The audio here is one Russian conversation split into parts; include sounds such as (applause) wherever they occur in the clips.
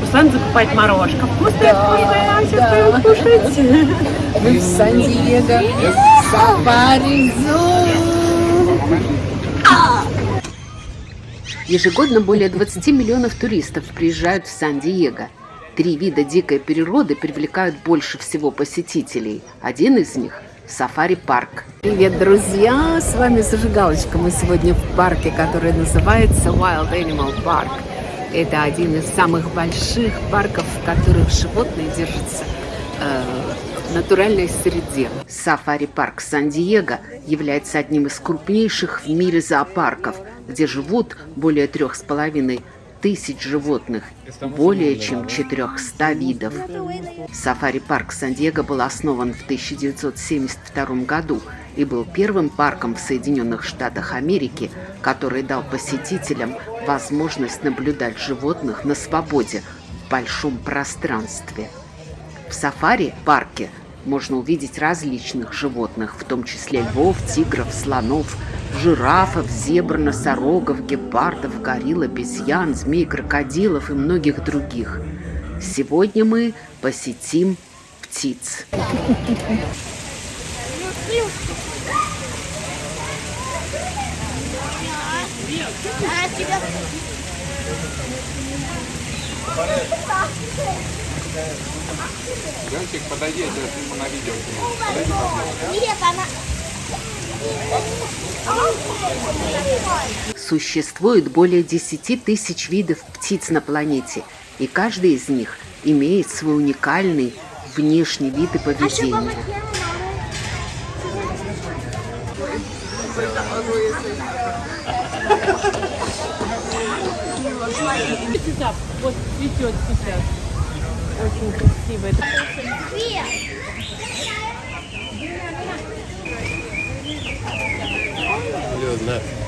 Руслан закупает морожка. Вкусное, вкусное, нам сейчас да. кушать. (laughs) Мы в Сан-Диего. Сафари Ежегодно более 20 миллионов туристов приезжают в Сан-Диего. Три вида дикой природы привлекают больше всего посетителей. Один из них – сафари-парк. Привет, друзья! С вами Зажигалочка. Мы сегодня в парке, который называется Wild Animal Park. Это один из самых больших парков, в которых животные держатся э, в натуральной среде. Сафари-парк Сан-Диего является одним из крупнейших в мире зоопарков – где живут более трех с половиной тысяч животных, более чем 400 видов. Сафари-парк Сан-Диего был основан в 1972 году и был первым парком в Соединенных Штатах Америки, который дал посетителям возможность наблюдать животных на свободе в большом пространстве. В сафари-парке можно увидеть различных животных, в том числе львов, тигров, слонов, жирафов, зебр, носорогов, гепардов, горилл, обезьян, змей, крокодилов и многих других. Сегодня мы посетим птиц. Ленчик, подойди, я тебя на видео Подойди. Нет, она... Существует более 10 тысяч видов птиц на планете, и каждый из них имеет свой уникальный внешний вид и поведение. Вот цветет сейчас. Очень. Блин, на.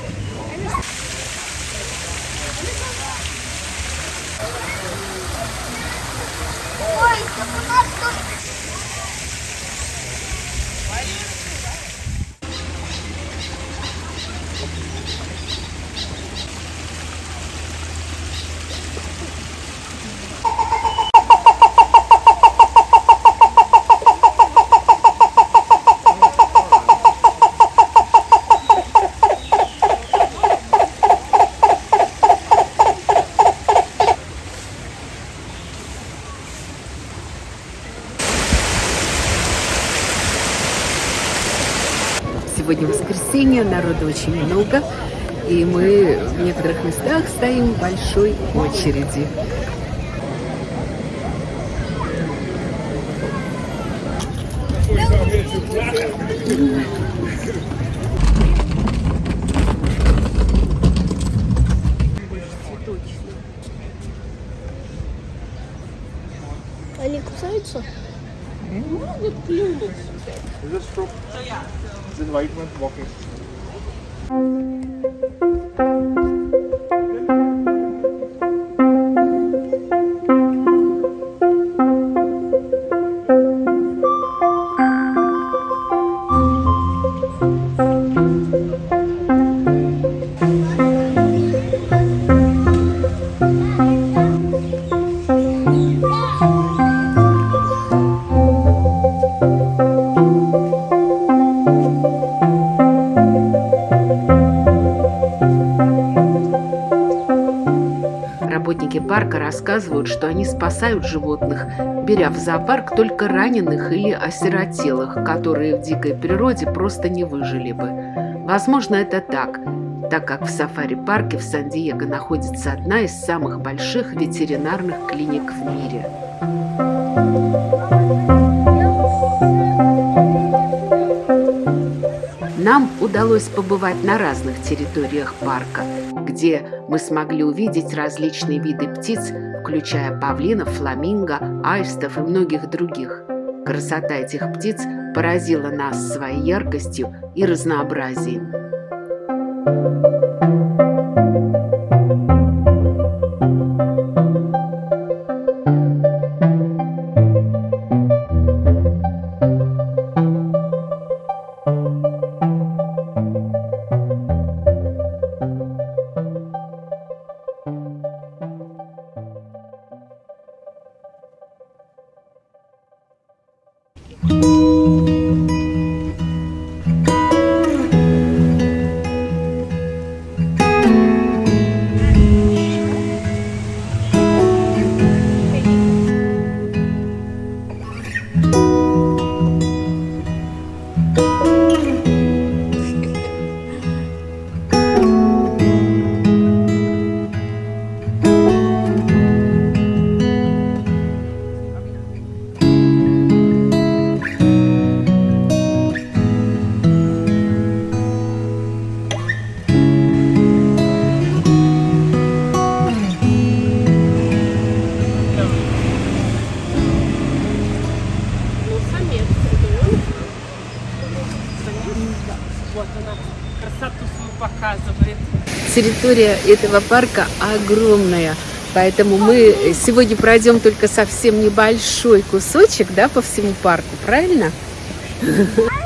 Сегодня воскресенье, народу очень много, и мы в некоторых местах стоим в большой очереди. Они кусаются? Могут клюнуть. this white one walking. Парка рассказывают, что они спасают животных, беря в зоопарк только раненых или осиротелых, которые в дикой природе просто не выжили бы. Возможно, это так, так как в сафари-парке в Сан-Диего находится одна из самых больших ветеринарных клиник в мире. Нам удалось побывать на разных территориях парка, где мы смогли увидеть различные виды птиц, включая павлинов, фламинго, аистов и многих других. Красота этих птиц поразила нас своей яркостью и разнообразием. красоту свою показывает. Территория этого парка огромная. Поэтому мы сегодня пройдем только совсем небольшой кусочек да, по всему парку, правильно? (laughs)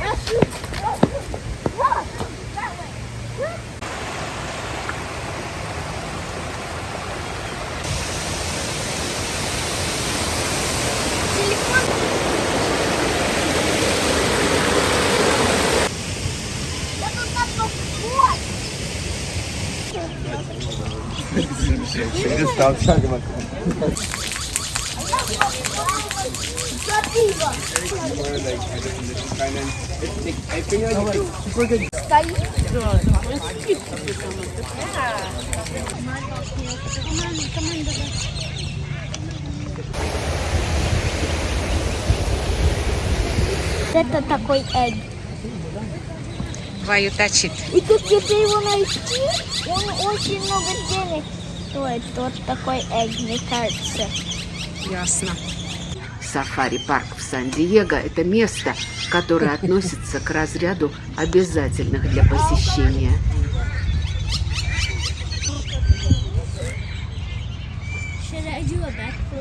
Это такой эгг. Ваю точит. И тут если его найти, он очень много денег стоит. Вот такой эгг, мне кажется. Ясно. Сафари-парк в Сан-Диего – это место, которое (laughs) относится к разряду обязательных для посещения.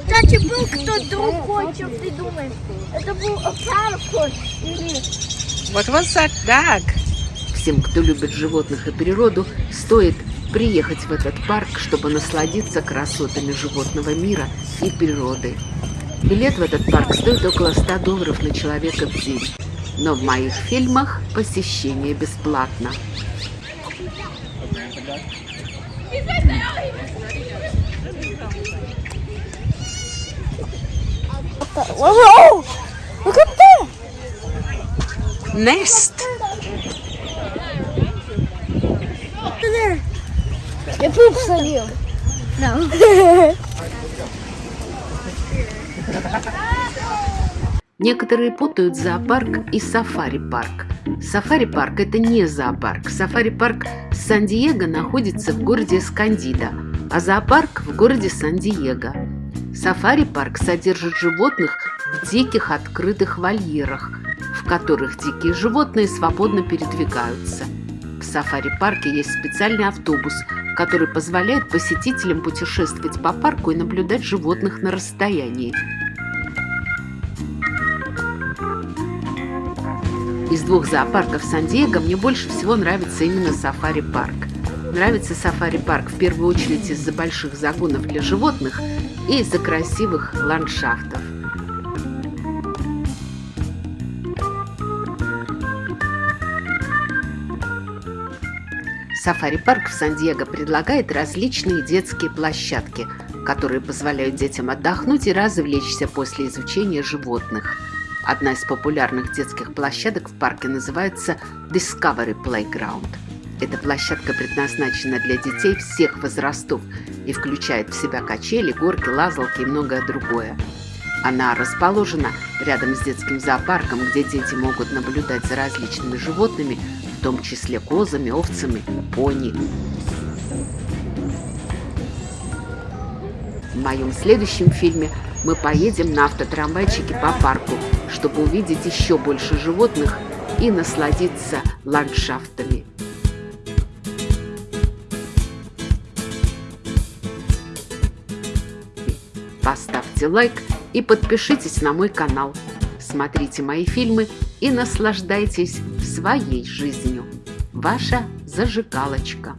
Кстати, был кто другой, чем ты думаешь. Это был или Вот вот так. Всем, кто любит животных и природу, стоит приехать в этот парк, чтобы насладиться красотами животного мира и природы. Билет в этот парк стоит около 100 долларов на человека в день. Но в моих фильмах посещение бесплатно. Nest. Я пуп словил. No. Некоторые путают зоопарк и сафари-парк. Сафари-парк – это не зоопарк. Сафари-парк Сан-Диего находится в городе Эскандида, а зоопарк в городе Сан-Диего. Сафари-парк содержит животных в диких открытых вольерах, в которых дикие животные свободно передвигаются. В сафари-парке есть специальный автобус, который позволяет посетителям путешествовать по парку и наблюдать животных на расстоянии. Из двух зоопарков Сан-Диего мне больше всего нравится именно сафари-парк. Нравится сафари-парк в первую очередь из-за больших загонов для животных и из-за красивых ландшафтов. Сафари-парк в Сан-Диего предлагает различные детские площадки, которые позволяют детям отдохнуть и развлечься после изучения животных. Одна из популярных детских площадок в парке называется Discovery Playground. Эта площадка предназначена для детей всех возрастов и включает в себя качели, горки, лазалки и многое другое. Она расположена рядом с детским зоопарком, где дети могут наблюдать за различными животными, в том числе козами, овцами, пони. В моем следующем фильме мы поедем на автотрамвайчике по парку, чтобы увидеть еще больше животных и насладиться ландшафтами. Поставьте лайк и подпишитесь на мой канал. Смотрите мои фильмы и наслаждайтесь своей жизнью. Ваша зажигалочка.